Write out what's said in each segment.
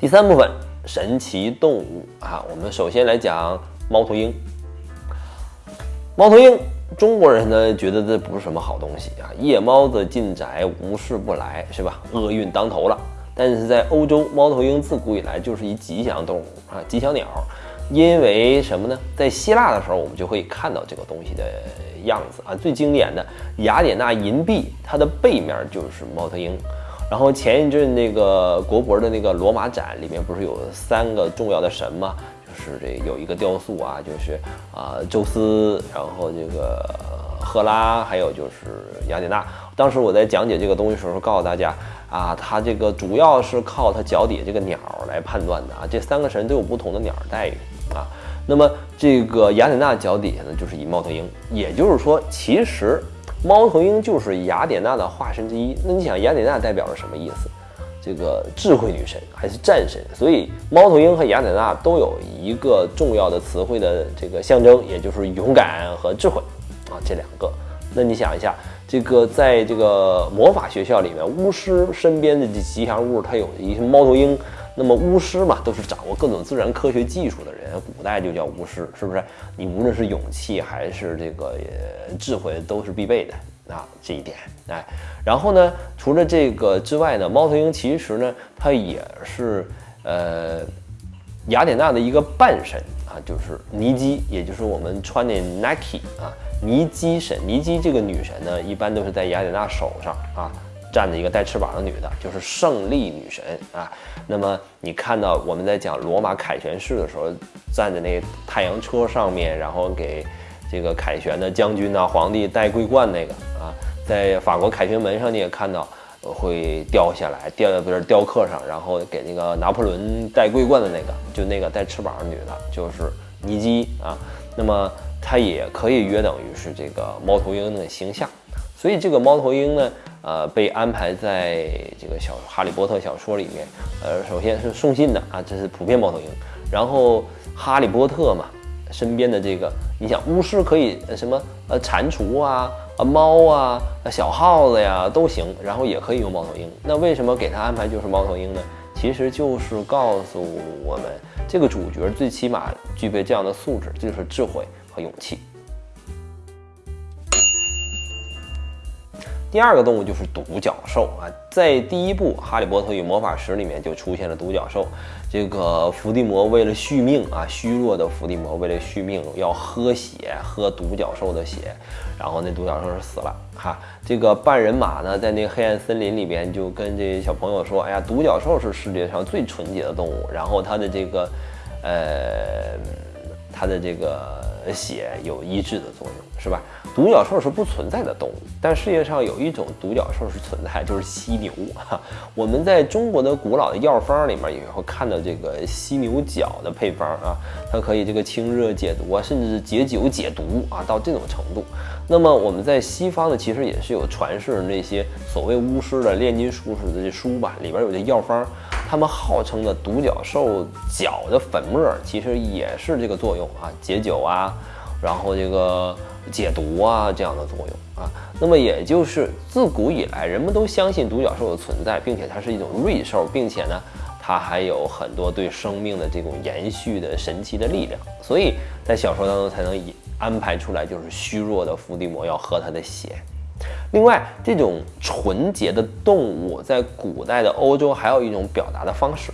第三部分神奇动物啊，我们首先来讲猫头鹰。猫头鹰，中国人呢觉得这不是什么好东西啊，夜猫子进宅，无事不来，是吧？厄运当头了。但是在欧洲，猫头鹰自古以来就是一吉祥动物啊，吉祥鸟。因为什么呢？在希腊的时候，我们就会看到这个东西的样子啊。最经典的雅典娜银币，它的背面就是猫头鹰。然后前一阵那个国博的那个罗马展里面，不是有三个重要的神吗？就是这有一个雕塑啊，就是啊，宙斯，然后这个赫拉，还有就是雅典娜。当时我在讲解这个东西的时候，告诉大家啊，它这个主要是靠它脚底下这个鸟来判断的啊。这三个神都有不同的鸟待遇啊。那么这个雅典娜脚底下呢，就是以猫头鹰，也就是说，其实猫头鹰就是雅典娜的化身之一。那你想，雅典娜代表着什么意思？这个智慧女神还是战神，所以猫头鹰和雅典娜都有一个重要的词汇的这个象征，也就是勇敢和智慧啊，这两个。那你想一下，这个在这个魔法学校里面，巫师身边的吉祥物，它有一些猫头鹰。那么巫师嘛，都是掌握各种自然科学技术的人，古代就叫巫师，是不是？你无论是勇气还是这个智慧，都是必备的。啊，这一点，哎，然后呢，除了这个之外呢，猫头鹰其实呢，它也是呃雅典娜的一个半神啊，就是尼基，也就是我们穿的 Nike 啊，尼基神，尼基这个女神呢，一般都是在雅典娜手上啊站着一个带翅膀的女的，就是胜利女神啊。那么你看到我们在讲罗马凯旋式的时候，站在那太阳车上面，然后给。这个凯旋的将军呐，皇帝戴桂冠那个啊，在法国凯旋门上你也看到会雕下来，雕在不是雕刻上，然后给那个拿破仑戴桂冠的那个，就那个带翅膀的女的，就是尼基啊。那么它也可以约等于是这个猫头鹰的形象，所以这个猫头鹰呢，呃，被安排在这个小哈利波特小说里面，呃，首先是送信的啊，这是普遍猫头鹰，然后哈利波特嘛。身边的这个，你想巫师可以什么呃蟾蜍啊啊猫啊小耗子呀都行，然后也可以用猫头鹰。那为什么给他安排就是猫头鹰呢？其实就是告诉我们，这个主角最起码具备这样的素质，就是智慧和勇气。第二个动物就是独角兽啊，在第一部《哈利波特与魔法石》里面就出现了独角兽。这个伏地魔为了续命啊，虚弱的伏地魔为了续命要喝血，喝独角兽的血，然后那独角兽是死了哈。这个半人马呢，在那个黑暗森林里边就跟这些小朋友说：“哎呀，独角兽是世界上最纯洁的动物，然后它的这个，呃，它的这个血有医治的作用，是吧？”独角兽是不存在的动物，但世界上有一种独角兽是存在，就是犀牛。哈，我们在中国的古老的药方里面也会看到这个犀牛角的配方啊，它可以这个清热解毒啊，甚至是解酒解毒啊，到这种程度。那么我们在西方呢，其实也是有传世那些所谓巫师的炼金术士的这书吧，里边有这药方，他们号称的独角兽角的粉末，其实也是这个作用啊，解酒啊，然后这个。解毒啊，这样的作用啊，那么也就是自古以来，人们都相信独角兽的存在，并且它是一种瑞兽，并且呢，它还有很多对生命的这种延续的神奇的力量，所以在小说当中才能以安排出来，就是虚弱的伏地魔要喝它的血。另外，这种纯洁的动物在古代的欧洲还有一种表达的方式，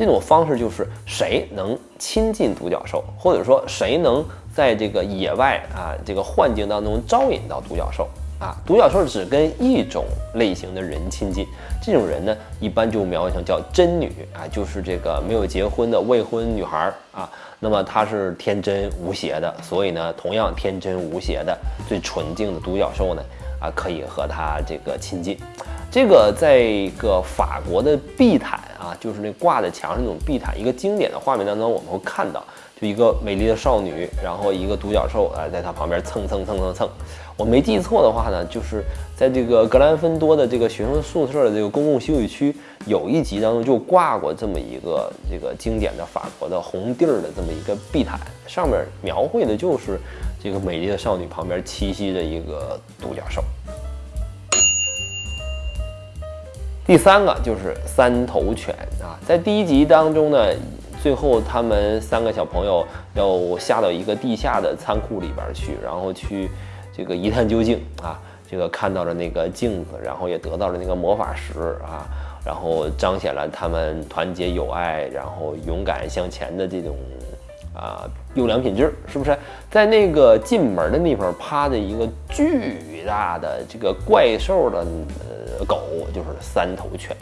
这种方式就是谁能亲近独角兽，或者说谁能。在这个野外啊，这个幻境当中招引到独角兽啊，独角兽只跟一种类型的人亲近，这种人呢，一般就描绘成叫真女啊，就是这个没有结婚的未婚女孩啊，那么她是天真无邪的，所以呢，同样天真无邪的最纯净的独角兽呢，啊，可以和她这个亲近。这个在一个法国的地毯啊，就是那挂在墙上那种地毯，一个经典的画面当中，我们会看到。就一个美丽的少女，然后一个独角兽啊，在她旁边蹭蹭蹭蹭蹭。我没记错的话呢，就是在这个格兰芬多的这个学生宿舍的这个公共休息区，有一集当中就挂过这么一个这个经典的法国的红地儿的这么一个地毯，上面描绘的就是这个美丽的少女旁边栖息着一个独角兽。第三个就是三头犬啊，在第一集当中呢，最后他们三个小朋友要下到一个地下的仓库里边去，然后去这个一探究竟啊，这个看到了那个镜子，然后也得到了那个魔法石啊，然后彰显了他们团结友爱，然后勇敢向前的这种。啊，优良品质是不是在那个进门的地方趴着一个巨巨大的这个怪兽的呃狗，就是三头犬。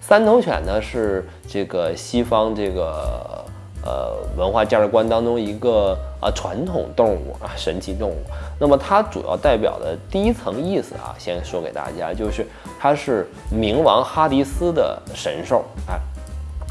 三头犬呢是这个西方这个呃文化价值观当中一个啊传统动物啊神奇动物。那么它主要代表的第一层意思啊，先说给大家，就是它是冥王哈迪斯的神兽。哎，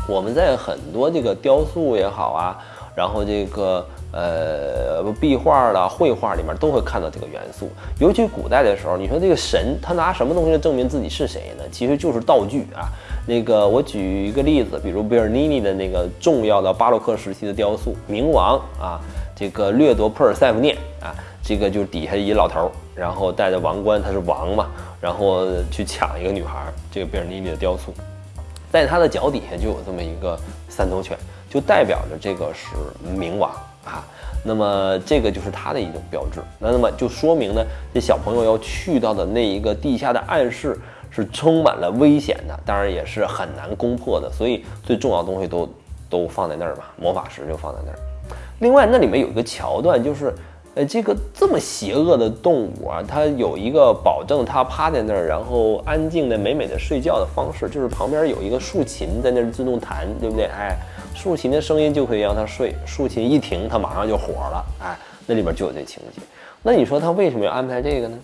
我们在很多这个雕塑也好啊。然后这个呃壁画啦、绘画里面都会看到这个元素，尤其古代的时候，你说这个神他拿什么东西来证明自己是谁呢？其实就是道具啊。那个我举一个例子，比如贝尔尼尼的那个重要的巴洛克时期的雕塑，冥王啊，这个掠夺珀尔塞福涅啊，这个就是底下一老头，然后戴着王冠，他是王嘛，然后去抢一个女孩，这个贝尔尼尼的雕塑，在他的脚底下就有这么一个三头犬。就代表着这个是冥王啊，那么这个就是它的一种标志。那那么就说明呢，这小朋友要去到的那一个地下的暗室是充满了危险的，当然也是很难攻破的。所以最重要的东西都都放在那儿吧，魔法石就放在那儿。另外，那里面有一个桥段，就是呃，这个这么邪恶的动物啊，它有一个保证它趴在那儿，然后安静的美美的睡觉的方式，就是旁边有一个竖琴在那儿自动弹，对不对？哎。竖琴的声音就可以让他睡，竖琴一停，他马上就火了。哎，那里边就有这情节。那你说他为什么要安排这个呢？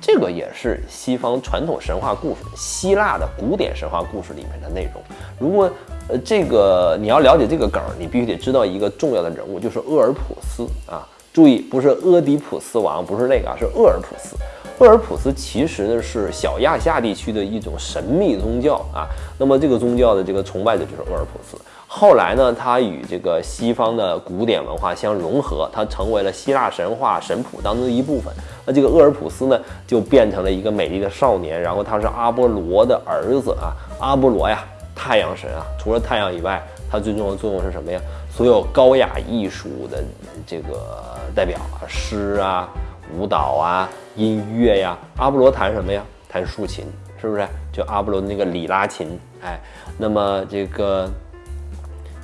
这个也是西方传统神话故事、希腊的古典神话故事里面的内容。如果呃这个你要了解这个梗，你必须得知道一个重要的人物，就是厄尔普斯啊。注意，不是俄狄浦斯王，不是那个啊，是厄尔普斯。厄尔普斯其实呢是小亚细亚地区的一种神秘宗教啊。那么这个宗教的这个崇拜者就是厄尔普斯。后来呢，他与这个西方的古典文化相融合，他成为了希腊神话神谱当中的一部分。那这个厄尔普斯呢，就变成了一个美丽的少年，然后他是阿波罗的儿子啊。阿波罗呀，太阳神啊，除了太阳以外，他最重要的作用是什么呀？所有高雅艺术的这个代表啊，诗啊、舞蹈啊、音乐呀，阿波罗弹什么呀？弹竖琴，是不是？就阿波罗那个里拉琴，哎，那么这个。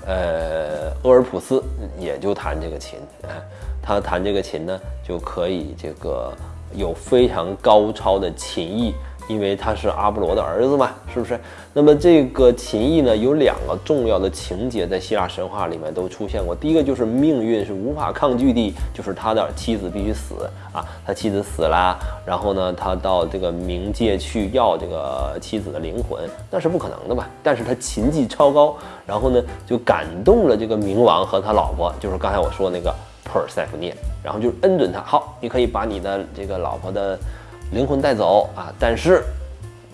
呃，厄尔普斯也就弹这个琴，哎，他弹这个琴呢，就可以这个有非常高超的琴艺。因为他是阿波罗的儿子嘛，是不是？那么这个琴艺呢，有两个重要的情节在希腊神话里面都出现过。第一个就是命运是无法抗拒的，就是他的妻子必须死啊，他妻子死了，然后呢，他到这个冥界去要这个妻子的灵魂，那是不可能的嘛。但是他琴技超高，然后呢，就感动了这个冥王和他老婆，就是刚才我说那个珀尔塞福涅，然后就恩准他，好，你可以把你的这个老婆的。灵魂带走啊，但是，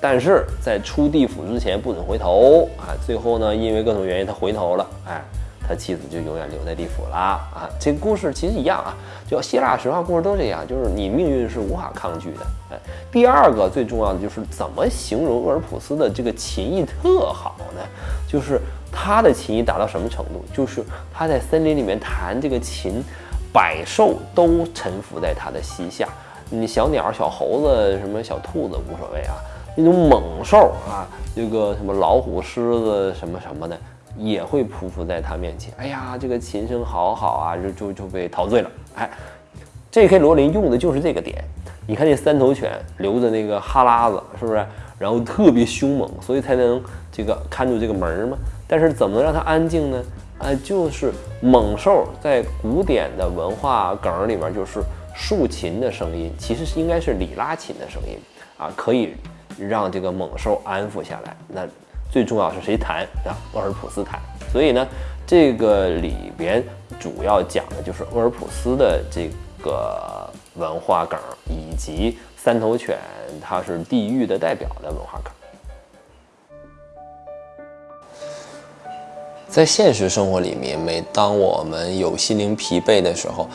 但是在出地府之前不准回头啊。最后呢，因为各种原因他回头了，哎，他妻子就永远留在地府了啊。这个故事其实一样啊，就希腊神话故事都这样，就是你命运是无法抗拒的。哎，第二个最重要的就是怎么形容厄尔普斯的这个琴艺特好呢？就是他的琴艺达到什么程度？就是他在森林里面弹这个琴，百兽都臣服在他的膝下。你小鸟、小猴子、什么小兔子无所谓啊，那种猛兽啊，这个什么老虎、狮子什么什么的，也会匍匐在他面前。哎呀，这个琴声好好啊，就就就被陶醉了。哎，J.K. 罗琳用的就是这个点。你看那三头犬留着那个哈喇子，是不是？然后特别凶猛，所以才能这个看住这个门嘛。但是怎么能让它安静呢？哎，就是猛兽在古典的文化梗里面就是。竖琴的声音其实是应该是里拉琴的声音啊，可以让这个猛兽安抚下来。那最重要是谁弹？啊，厄尔普斯弹。所以呢，这个里边主要讲的就是厄尔普斯的这个文化梗，以及三头犬它是地狱的代表的文化梗。在现实生活里面，每当我们有心灵疲惫的时候，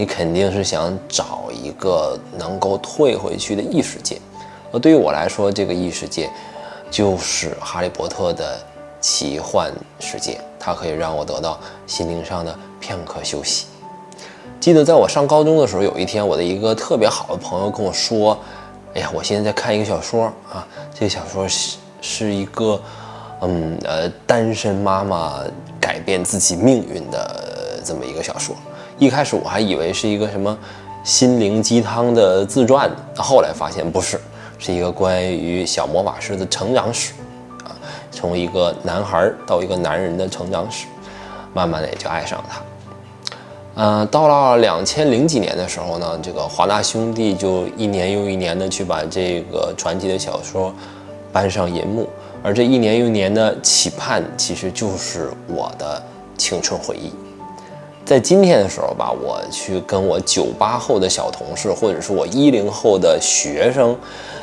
你肯定是想找一个能够退回去的异世界，而对于我来说，这个异世界，就是哈利波特的奇幻世界，它可以让我得到心灵上的片刻休息。记得在我上高中的时候，有一天，我的一个特别好的朋友跟我说：“哎呀，我现在在看一个小说啊，这个小说是是一个，嗯呃，单身妈妈改变自己命运的这么一个小说。一开始我还以为是一个什么心灵鸡汤的自传，后来发现不是，是一个关于小魔法师的成长史啊，从一个男孩到一个男人的成长史，慢慢的也就爱上了他。”嗯，到了两千零几年的时候呢，这个华纳兄弟就一年又一年的去把这个传奇的小说搬上银幕，而这一年又一年的期盼，其实就是我的青春回忆。在今天的时候吧，我去跟我九八后的小同事，或者是我一零后的学生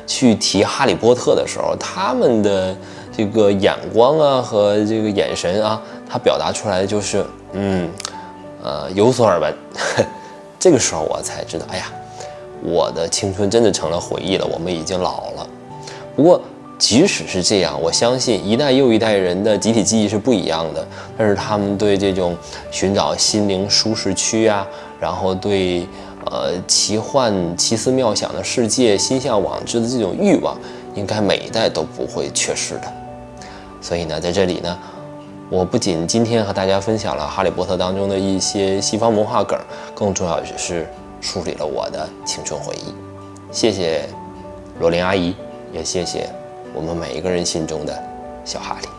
去提《哈利波特》的时候，他们的这个眼光啊和这个眼神啊，他表达出来的就是，嗯。呃，有所耳闻，这个时候我才知道，哎呀，我的青春真的成了回忆了。我们已经老了。不过，即使是这样，我相信一代又一代人的集体记忆是不一样的。但是他们对这种寻找心灵舒适区啊，然后对呃奇幻奇思妙想的世界心向往之的这种欲望，应该每一代都不会缺失的。所以呢，在这里呢。我不仅今天和大家分享了《哈利波特》当中的一些西方文化梗，更重要的是梳理了我的青春回忆。谢谢罗琳阿姨，也谢谢我们每一个人心中的小哈利。